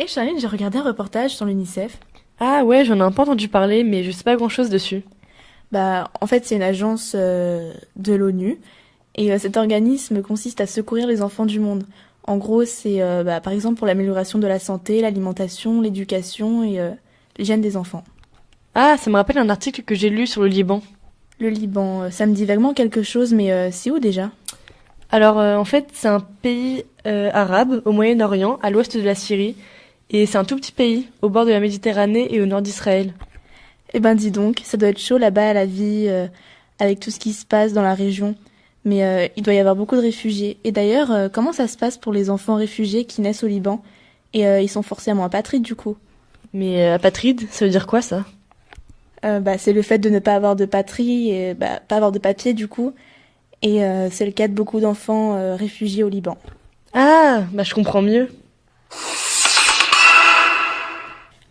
Et Charline, j'ai regardé un reportage sur l'UNICEF. Ah ouais, j'en ai un peu entendu parler, mais je sais pas grand chose dessus. Bah, en fait, c'est une agence euh, de l'ONU. Et euh, cet organisme consiste à secourir les enfants du monde. En gros, c'est euh, bah, par exemple pour l'amélioration de la santé, l'alimentation, l'éducation et l'hygiène des enfants. Ah, ça me rappelle un article que j'ai lu sur le Liban. Le Liban, ça me dit vaguement quelque chose, mais c'est où déjà? Alors, en fait, c'est un pays arabe au Moyen-Orient, à l'ouest de la Syrie. Et c'est un tout petit pays, au bord de la Méditerranée et au nord d'Israël. Eh ben dis donc, ça doit être chaud là-bas à la vie, euh, avec tout ce qui se passe dans la région. Mais euh, il doit y avoir beaucoup de réfugiés. Et d'ailleurs, euh, comment ça se passe pour les enfants réfugiés qui naissent au Liban? Et ils sont forcément apatrides du coup. Mais apatrides, ça veut dire quoi ça? Bah, C'est le fait de ne pas avoir de patrie et bah, pas avoir de papier du coup. Et c'est le cas de beaucoup d'enfants réfugiés au Liban. Ah, bah je comprends mieux.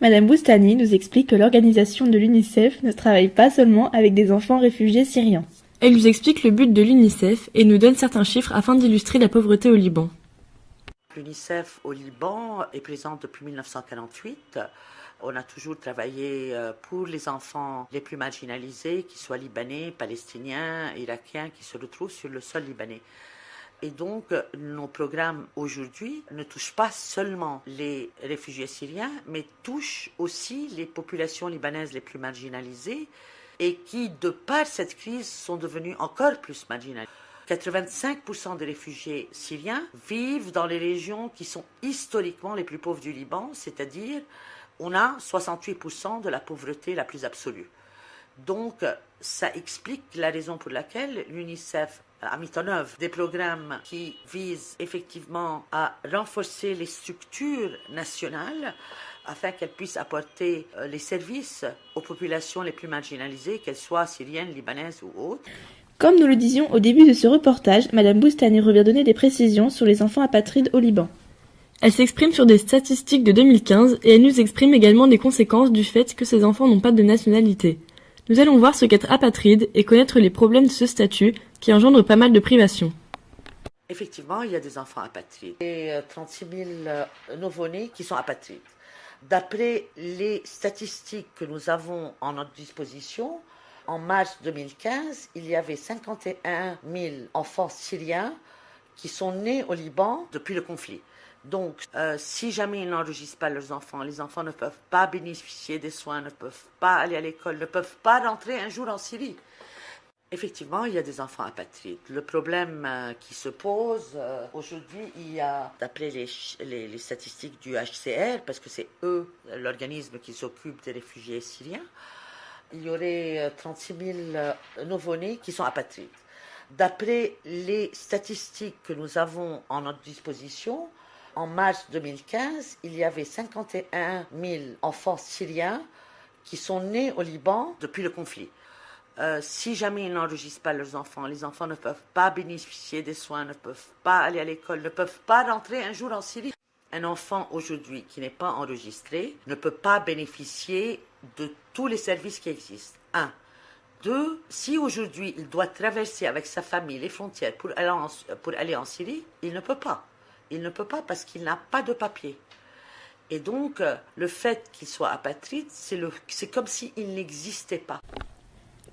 Madame Boustani nous explique que l'organisation de l'UNICEF ne travaille pas seulement avec des enfants réfugiés syriens. Elle nous explique le but de l'UNICEF et nous donne certains chiffres afin d'illustrer la pauvreté au Liban. L'UNICEF au Liban est présente depuis 1948. On a toujours travaillé euh, pour les enfants les plus marginalisés, qu'ils soient libanais, palestiniens, irakiens, qui se retrouvent sur le sol libanais. Et donc, nos programmes aujourd'hui ne touchent pas seulement les réfugiés syriens, mais touchent aussi les populations libanaises les plus marginalisées et qui, de par cette crise, sont devenues encore plus marginalisées. 85% des réfugiés syriens vivent dans les régions qui sont historiquement les plus pauvres du Liban, c'est-à-dire on a 68% de la pauvreté la plus absolue. Donc, ça explique la raison pour laquelle l'UNICEF a mis en œuvre des programmes qui visent effectivement à renforcer les structures nationales afin qu'elles puissent apporter euh, les services aux populations les plus marginalisées, qu'elles soient syriennes, libanaises ou autres. Comme nous le disions au début de ce reportage, Madame Boustani revient donner des précisions sur les enfants apatrides au Liban. Elle s'exprime sur des statistiques de 2015 et elle nous exprime également des conséquences du fait que ces enfants n'ont pas de nationalité. Nous allons voir ce qu'être apatride et connaître les problèmes de ce statut qui engendre pas mal de privations. Effectivement, il y a des enfants apatrides. Et 36 000 nouveau-nés qui sont apatrides. D'après les statistiques que nous avons en notre disposition, en mars 2015, il y avait 51 000 enfants syriens qui sont nés au Liban depuis le conflit. Donc, euh, si jamais ils n'enregistrent pas leurs enfants, les enfants ne peuvent pas bénéficier des soins, ne peuvent pas aller à l'école, ne peuvent pas rentrer un jour en Syrie. Effectivement, il y a des enfants apatrides. Le problème euh, qui se pose euh, aujourd'hui, il y a, d'après les, les, statistiques du HCR, parce que c'est eux, l'organisme qui s'occupe des réfugiés syriens, il y aurait 36 000 nouveau-nés qui sont apatrides. D'après les statistiques que nous avons en notre disposition, en mars 2015, il y avait 51 000 enfants syriens qui sont nés au Liban depuis le conflit. Euh, si jamais ils n'enregistrent pas leurs enfants, les enfants ne peuvent pas bénéficier des soins, ne peuvent pas aller à l'école, ne peuvent pas rentrer un jour en Syrie. Un enfant aujourd'hui qui n'est pas enregistré ne peut pas bénéficier de tous les services qui existent. Un. Deux, si aujourd'hui il doit traverser avec sa famille les frontières pour pour aller en Syrie, il ne peut pas. Il ne peut pas parce qu'il n'a pas de papier. Et donc, euh, le fait qu'il soit apatride, c'est comme s'il n'existait pas.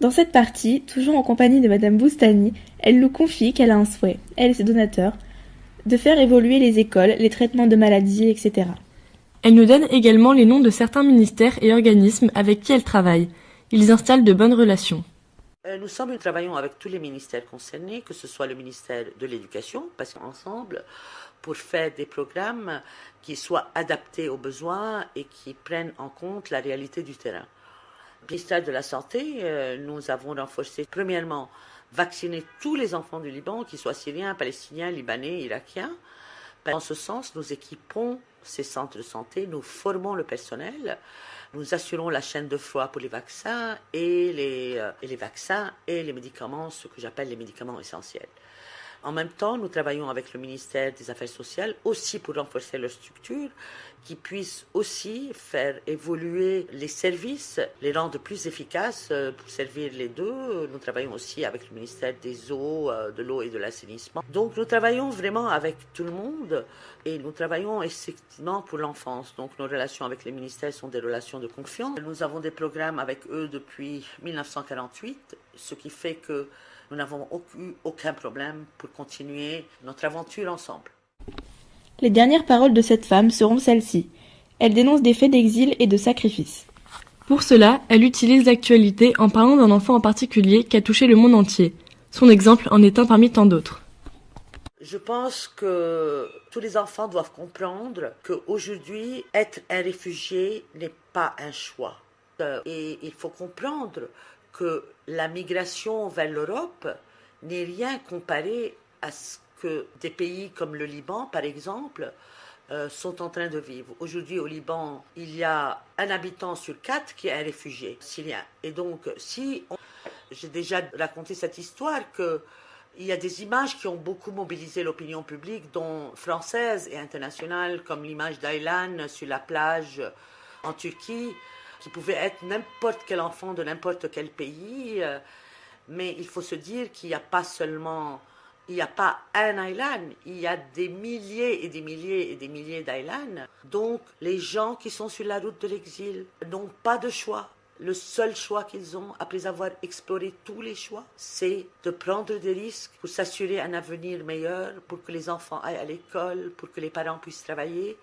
Dans cette partie, toujours en compagnie de Madame Boustani, elle nous confie qu'elle a un souhait, elle et ses donateurs, de faire évoluer les écoles, les traitements de maladies, etc. Elle nous donne également les noms de certains ministères et organismes avec qui elle travaille. Ils installent de bonnes relations. Euh, nous sommes, nous travaillons avec tous les ministères concernés, que ce soit le ministère de l'Éducation, parce qu'ensemble, pour faire des programmes qui soient adaptés aux besoins et qui prennent en compte la réalité du terrain. Ministère de la Santé, euh, nous avons renforcé, premièrement, vacciner tous les enfants du Liban, qu'ils soient syriens, palestiniens, libanais, irakiens. Dans ce sens, nous équipons ces centres de santé, nous formons le personnel, nous assurons la chaîne de froid pour les vaccins et les, euh, vaccins et les médicaments, ce que j'appelle les médicaments essentiels. En même temps, nous travaillons avec le ministère des Affaires sociales aussi pour renforcer leur structure, qui puisse aussi faire évoluer les services, les rendre plus efficaces euh, pour servir les deux. Nous travaillons aussi avec le ministère des Eaux, euh, de l'eau et de l'assainissement. Donc nous travaillons vraiment avec tout le monde et nous travaillons effectivement pour l'enfance. Donc nos relations avec les ministères sont des relations de confiance. Nous avons des programmes avec eux depuis 1948, ce qui fait que nous n'avons eu aucun problème pour continuer notre aventure ensemble. Les dernières paroles de cette femme seront celles-ci. Elle dénonce des faits d'exil et de sacrifice. Pour cela, elle utilise l'actualité en parlant d'un enfant en particulier qui a touché le monde entier. Son exemple en est un parmi tant d'autres. Je pense que tous les enfants doivent comprendre qu'aujourd'hui, être un réfugié n'est pas un choix. Euh, et il faut comprendre que la migration vers l'Europe n'est rien comparé à ce que des pays comme le Liban, par exemple, euh, sont en train de vivre. Aujourd'hui, au Liban, il y a un habitant sur quatre qui est un réfugié syrien. Et donc, si j'ai déjà raconté cette histoire que il y a des images qui ont beaucoup mobilisé l'opinion publique, dont française et internationale, comme l'image d'Aylan sur la plage en Turquie, qui pouvait être n'importe quel enfant de n'importe quel pays. Euh, mais il faut se dire qu'il n'y a pas seulement, il n'y a pas un Aylan, il y a des milliers et des milliers et des milliers d'Aylan. Donc les gens qui sont sur la route de l'exil n'ont pas de choix. Le seul choix qu'ils ont, après avoir exploré tous les choix, c'est de prendre des risques pour s'assurer un avenir meilleur, pour que les enfants aillent à l'école, pour que les parents puissent travailler.